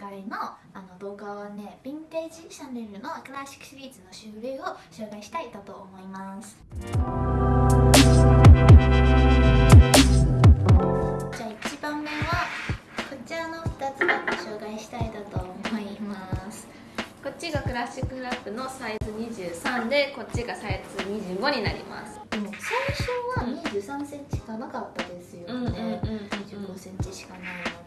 回のあの動画はねヴィンテージシャネルのクラシックシリーズの種類を紹介したいと思います。じゃあ1番目はこちらの2つを紹介したいと思います。こっちがクラシックフラップのサイズ23でこっちがサイズ25になります。でも最初は23センチしかなかったですよね、うんうんうんうん。25センチしかない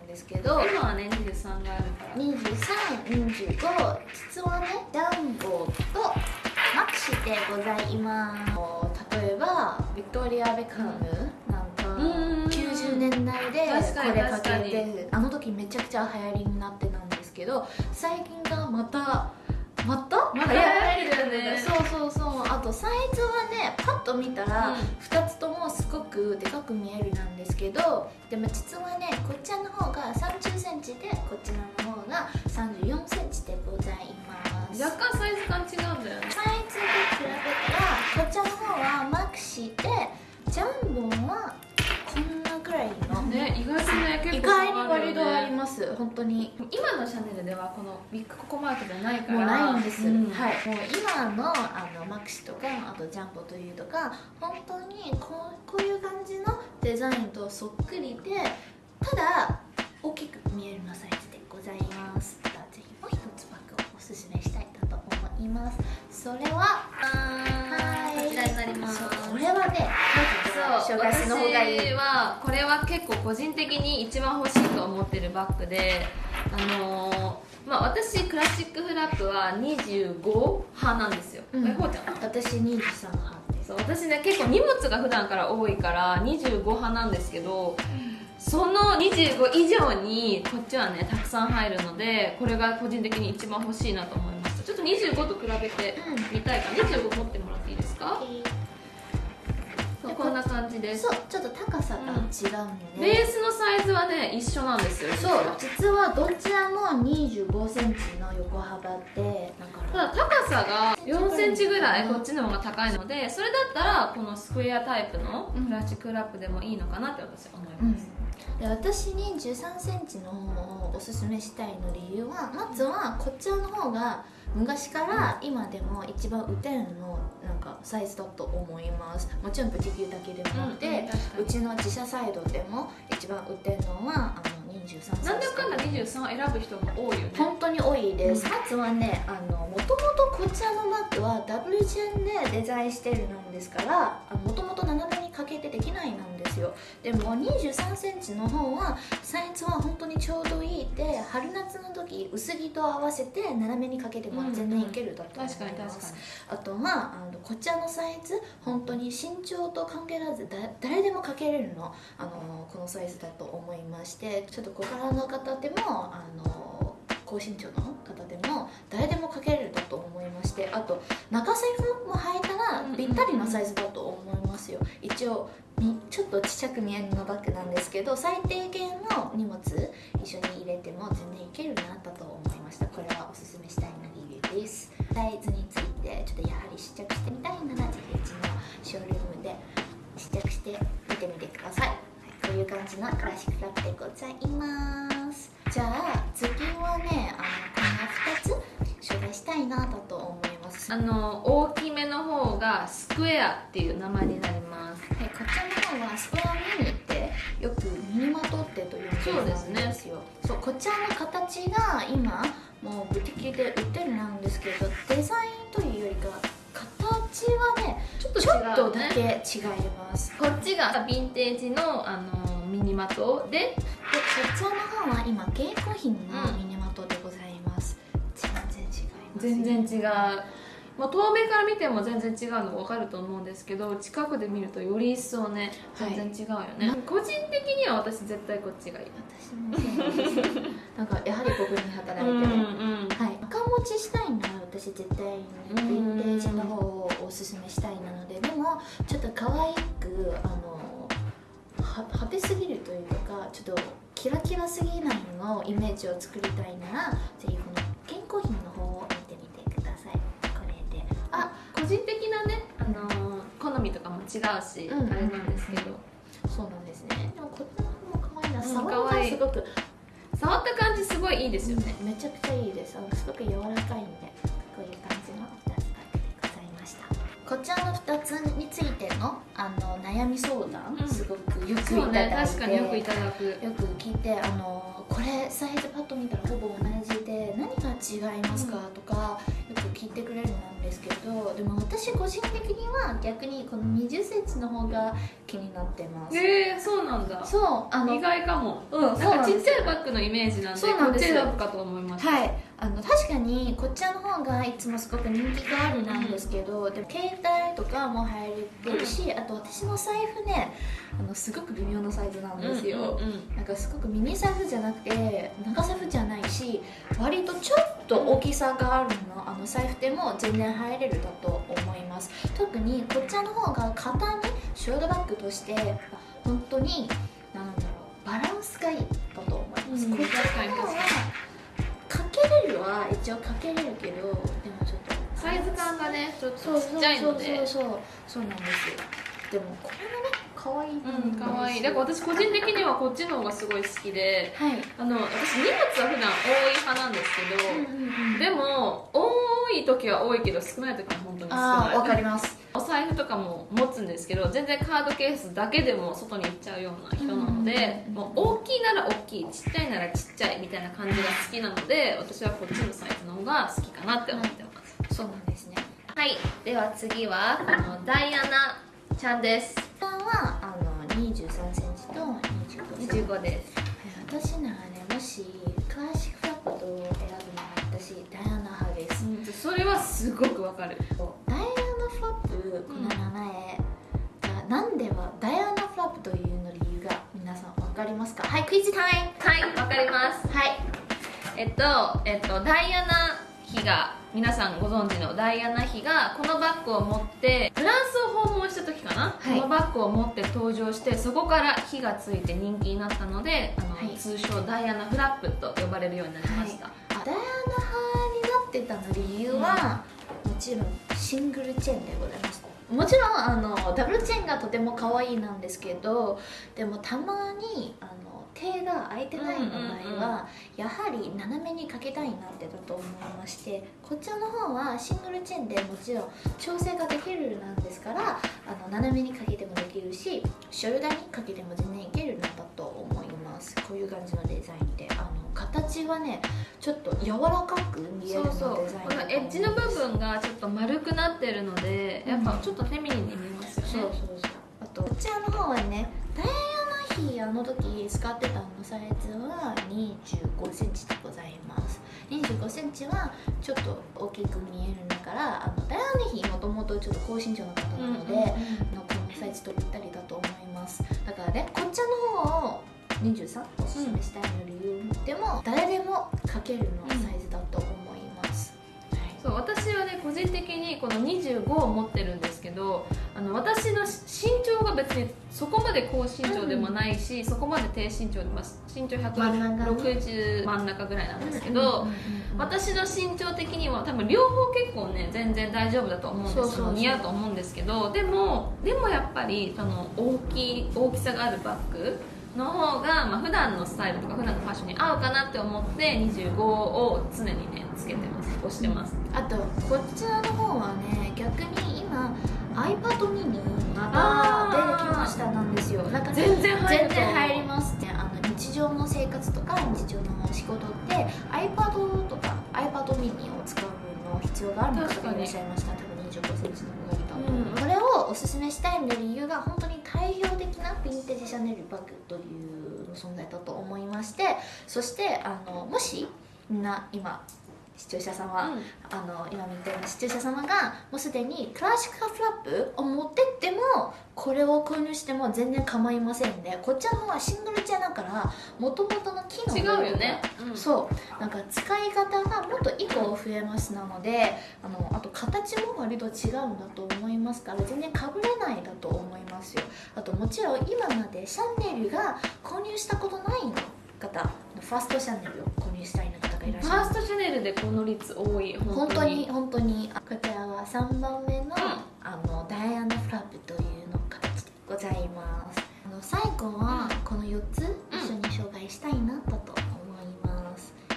んですけど。今はね23が2325実はねジャンボとマクシでございます。例えばビクトリア・ベカムなんかうん90年代でこれかけてあの時めちゃくちゃ流行りになってたんですけど最近がまたまた？また流行るよね。そうそうそう。あとサイズはねパッと見たらうん。2つともくでかく見えるなんですけどでも実はねこっちらの方が3 0センチでこちらの方が3 4センチでございます。若干サイズ意外に割とあります。本当に。今のシャネルではこのビッグココマークじゃないから。もうないんです、うん。はい。もう今のあのマクシとかあとジャンボというとか本当にこうこういう感じのデザインとそっくりでただ大きく見えるのサイズでございます。ぜひもう一つバッグをおすすめしたいなと思いますそれははい。こちらになります。これはねそう私はこれは結構個人的に一番欲しいと思ってるバッグであのーまあ私クラシックフラップは25派なんですよ、うん。ちゃんは？私23派です。そう私ね結構荷物が普段から多いから25派なんですけどその25以上にこっちはねたくさん入るのでこれが個人的に一番欲しいなと思いましたちょっと25と比べてみたいから25持ってもらっていいですか？そうこんな感じです。そうちょっと高さが違うんで、ベースのサイズはね一緒なんですよそう実は。どちらも2 5センチの横幅でだから。ただ高さが4センチぐらいこっちの方が高いのでそれだったらこのスクエアタイプのプラスチックラップでもいいのかなって私は思います、で私に1 3センチの方をおすすめしたいの理由はまずはこちらの方が昔から今でも一番売ってるのなんかサイズだと思います。もちろんブティキューだけでもなくて、うんうんうちの自社サイドでも一番売ってるのはあの23センチなんだかんだ23選ぶ人が多いよね。本当に多いです、うん。はねあのもともとこちらのバッグはダブルチェーンでデザインしてるなんですからもともと斜めにかけてできないなんですよ。でも2 3センチの方はサイズは本当にちょうどいいで春夏の時薄着と合わせて斜めにかけても全然いけるだと思います、確かに確かに。あとまああのこちらのサイズ本当に身長と関係らずだ誰でもかけれるの。あのこのサイズだと思いましてちょっと小柄の方でもあの高身長の方でも誰でもかけれるだと思いまして。あと中財布も履いたらぴったりなサイズだと思いますよ。一応みちょっとちっちゃく見えるのバッグなんですけど最低限の荷物一緒に入れても全然いけるなだと思いました。これはおすすめしたいな理由です。サイズについてちょっとやはり試着してみたいならぜひうちのショールームで試着して見てみてください、はい、こういう感じのクラシックラップでございます。じゃあ次はねあのこの2つ紹介したいなだと思います。あの大きめの方がスクエアっていう名前になります。はい、こちらの方はスクエアミニってよくミニマトってと呼んでるんですよ。そうこちらの形が今もうブティキで売ってるなんですけどデザインというよりか形はねちょっとちょっとだけ違います。こっちがヴィンテージのあのミニマトで。でこちらの方は今携行品のミニマトでございます、全然違います全然違うもう遠目から見ても全然違うの分かると思うんですけど近くで見るとより一層ねはい。全然違うよね、個人的には私絶対こっちがいい。私もそうなんですなんかやはりここに働いてる、うんはい、赤持ちしたいなら私絶対にヴィンテージの方をおすすめしたいなのででもちょっと可愛くあのは派手すぎるというかちょっとキラキラすぎないのイメージを作りたいならぜひこの違うし、うんあれなんですけど。そうなんですね。でもこっちの方も可愛いな。うん触り可愛い。がすごく。触った感じすごいいいですよね、めちゃくちゃいいです。あのすごく柔らかいんでこういう感じの2つでございました。こちらの2つについてのあの悩み相談、うん。すごくよくいただいて、ね確かによくいただく。よく聞いてあのこれサイズパッと見たらほぼ同じで何が違いますか、とかよく聞いてくれるんですけどでも私個人的には逆にこの2 0センチの方が気になってます、へえそうなんだ。そうあの意外かも。うんなんかちっちゃいバッグのイメージなんでそうなんですこっち選ぶかと思いましたはい。あの確かにこっちらの方がいつもすごく人気があるなんですけど、でも携帯とかも入れてるし、あと私の財布ねあのすごく微妙なサイズなんですよ、うんうんうん。なんかすごくミニサイズじゃなくて長財布じゃないし割とちょっと大きさがあるのあの財布でも全然入れるだと思います。特にこちらの方が肩にショートバッグとして本当になんだろうバランスがいいだと思います、うん。こちらの方はかけれるは一応かけれるけどでもちょっとサイズ感がねちょっそうそうとちっちゃいので。そうそうそうそうなんですよ。でもこれもね可愛い。うんかわい。いだだから私個人的にはこっちの方がすごい好きではい。あの私荷物は普段多い派なんですけど、でも多い時は多いけど少ない時は本当に少ない。わかります。お財布とかも持つんですけど全然カードケースだけでも外に行っちゃうような人なので、うんもう大きいなら大きいちっちゃいならちっちゃいみたいな感じが好きなので私はこっちのサイズの方が好きかなって思ってます。そうなんですね。はい。では次はこのダイアナちゃんです。こちらはあの23センチと25センチ。25です。私ならねもしクラシックフラップと選ぶなら私ダイアナ派です、それはすごくわかる。ダイアナフラップこの名前。がなんではダイアナフラップというの理由が皆さん分かりますか？はいクイズタイム。はいわかります。はい。えっと、えっと、ダイアナ妃が皆さんご存知のダイアナ妃がこのバッグを持ってフランスを訪問した時かな、はい。このバッグを持って登場してそこから火がついて人気になったのであの、はい。通称ダイアナフラップと呼ばれるようになりました、あダイアナ派になってたの理由は、もちろんシングルチェーンでございますもちろんあのダブルチェーンがとても可愛いなんですけどでもたまにあの手が空いてないの場合は、やはり斜めにかけたいなってだと思いましてこちらの方はシングルチェーンでもちろん調整ができるなんですからあの斜めにかけてもできるしショルダーにかけても全然いけるのだと思います。こういう感じのデザインで。あの形はねちょっと柔らかく見えるそうそうのデザインこのエッジの部分がちょっと丸くなってるのでやっぱちょっとフェミニンに見えますよね、そうそうそう。あとこちらの方はねダイアナ妃あの時使ってたのサイズは2 5センチでございます。2 5センチはちょっと大きく見えるんだからあのダイアナ妃もともとちょっと高身長の方なので、うんうんうん。あのこのサイズとぴったりだと思います。だからねこっちの方を23おすすめしたいの理由でも、誰でもかけるのサイズだと思います、はい。そう私はね個人的にこの25を持ってるんですけどあの私の身長が別にそこまで高身長でもないし、そこまで低身長で、まあ、身長真ん中。ね160真ん中ぐらいなんですけど、うんうんうんうん私の身長的には多分両方結構ね全然大丈夫だと思うんですそうそうそう。似合うと思うんですけどでもでもやっぱりその大きい大きさがあるバッグの方が、まあ普段のスタイルとか普段のファッションに合うかなって思って25を常にねつけてます。押してます。あとこちらの方はね逆に今 iPad mini また出てきましたなんですよ。なんか全然入る全然入ります。ねあの日常の生活とか日常の仕事って iPad とか iPad mini を使うの必要がある方がいらっしゃいました。多分2 5センチの方がいたと、うん。これをおすすめしたいの理由が本当に対表的なヴィンテージシャネルバッグという存在だと思いましてそしてあのもしみんな今視聴者さん。は、あの今みたいな視聴者様がもうすでにクラシックフラップを持ってってもこれを購入しても全然構いませんでこっちらの方はシングルチェアだからもともとの機能違うよね、うん。そう。なんか使い方がもっと1個増えますなのであのあと形も割と違うんだと思いますから全然かぶれないだと思いますよ。あともちろん今までシャネルが購入したことない方ファーストシャネルを購入したい方がいらっしゃいます。ファーストシャネルでこの率多い本当に。本当にこちらは3番目の,、ん。あのダイアナフラップというの形でございます。あの最後はこの4つ一緒に紹介したいなだと思い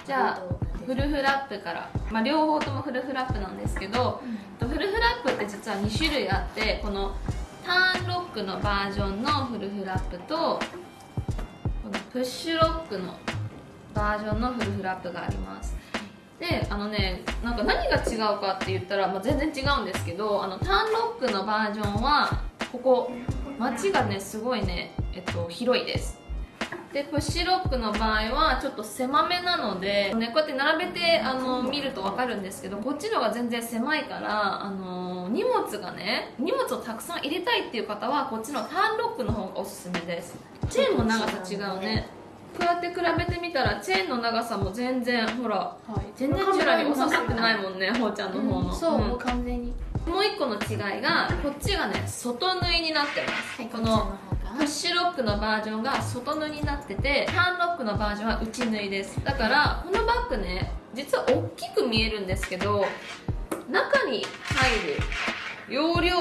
じゃあどうなんですかフルフラップから、まあ、両方ともフルフラップなんですけどうん。フルフラップって実は2種類あってこのターンロックのバージョンのフルフラップとこのプッシュロックのバージョンのフルフラップがあります。であのねなんか何が違うかって言ったら、まあ、全然違うんですけどあのターンロックのバージョンはここ街がねすごいね、えっと、広いです。でプッシュロックの場合はちょっと狭めなので、ね、こうやって並べてあの見ると分かるんですけどこっちのが全然狭いからあの荷物がね荷物をたくさん入れたいっていう方はこっちのターンロックの方がおすすめです。チェーンも長さ違うね。うやって比べてみたらチェーンの長さも全然ほらはい。全然カメラに収まってないもんねほうちゃんの方の、うんそう、うん。もう完全に。もう一個の違いがこっちがね外縫いになってます、このこのプッシュロックのバージョンが外縫いになっててターンロックのバージョンは内縫いです。だからこのバッグね実は大きく見えるんですけど中に入る容量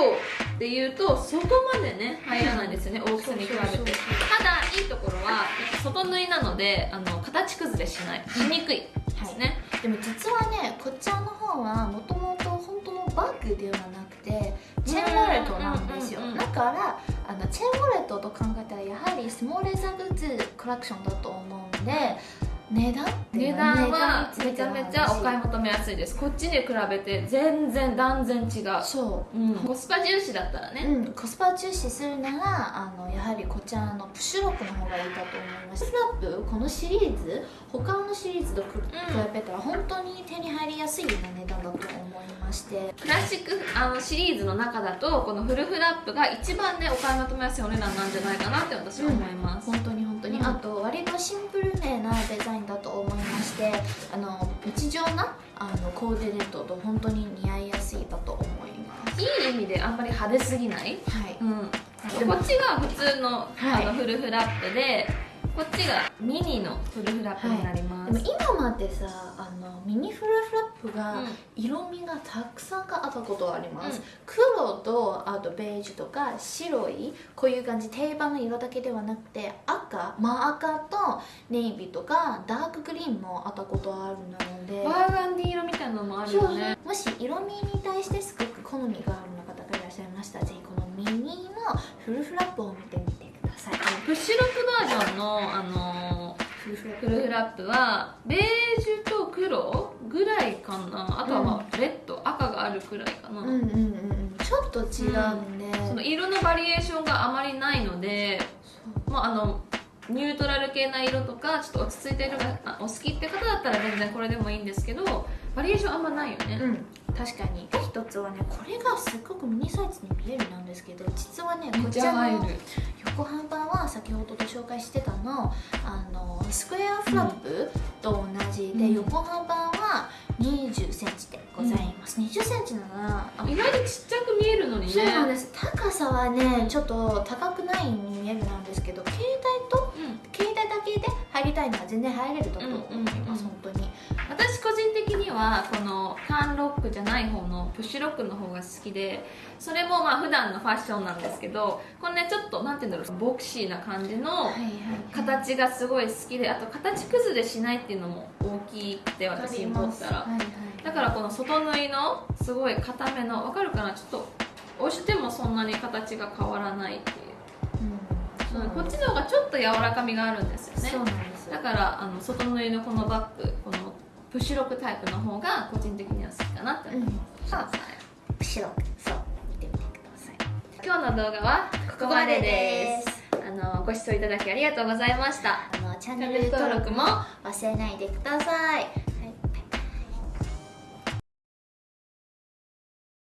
っていうとそこまでね入らないんですよね大きさに比べて。ただいいところは外縫いなのであの形崩れしない。しにくいですね、でも実はねこちらの方はもともと本当のバッグではなくてチェーンウォレットなんですよ。だからあのチェーンウォレットと考えたらやはりスモールレザーグッズコレクションだと思うんで値段値段はめちゃめちゃお買い話求めやすいです。こっちに比べて全然断然違う。そう。ん、コスパ重視だったらう、ね、うん、コスパ重視するならあのやはりこちらのプッシュロックの方がいいかと思います。スラップこのシリーズ他のシリーズと比べたら本当に手に入りやすいような値段だと思いまして。クラシックあのシリーズの中だとこのフルフラップが一番ねお買い求めやすいお値段なんじゃないかなって私は思います、本当に本当に、うん。あと割とシンプルめなデザインだと思いましてあの日常なあのコーディネートと本当に似合いやすいだと思います。いい意味であんまり派手すぎない、はい。うん、でこっちが普通の,、はい。あのフルフラップでこっちがミニのフルフラップになります、でも今までさあのミニフルフラップがうん。色味がたくさんがあったことはあります、うん。黒とあとベージュとか白いこういう感じ定番の色だけではなくて赤真赤とネイビーとかダークグリーンもあったことあるので。バーガンディ色みたいなのもあるよね。もし色味に対してすごく好みがある方がいらっしゃいましたらぜひこのミニのフルフラップを見てみてください。プッシュロョンの、あのフルフラッフルフラップはベージュと黒ぐらいかな。あとはまあレッド、赤があるくらいかな、うんうんうんうん。ちょっと違うんで、その色のバリエーションがあまりないので、まあ、あのニュートラル系な色とかちょっと落ち着いた色があお好きって方だったら全然これでもいいんですけどバリエーションあんまないよね、うん確かに。一つはねこれがすっごくミニサイズに見えるなんですけど実はねこちらの横幅は先ほどと紹介してたのあのスクエアフラップと同じで、うん。横幅は2 0センチでございます、2 0センチならあ意外とちっちゃく見えるのにね。そうなんです。高さはねちょっと高くないに見えるなんですけど携帯とうん。携帯だけで入りたいのは全然入れると思います、うんうんうん。本当に私個人的にはこのターンロックじゃない方のプッシュロックの方が好きでそれもまあ普段のファッションなんですけどこのねちょっとなんて言うんだろうボクシーな感じの形がすごい好きであと形崩れしないっていうのも大きくて私にとったらはいはい。だからこの外縫いのすごい固めのわかるかな？ちょっと押してもそんなに形が変わらないっていう。うん。うんこっちの方がちょっと柔らかみがあるんですよね。だからあの外縫いのこのバッグこのプシュロクタイプの方が個人的には好きかなって思います、あ白くそう見てみてください今日の動画はここまでです。あのご視聴いただきありがとうございました。あのチャンネル登録も忘れないでください。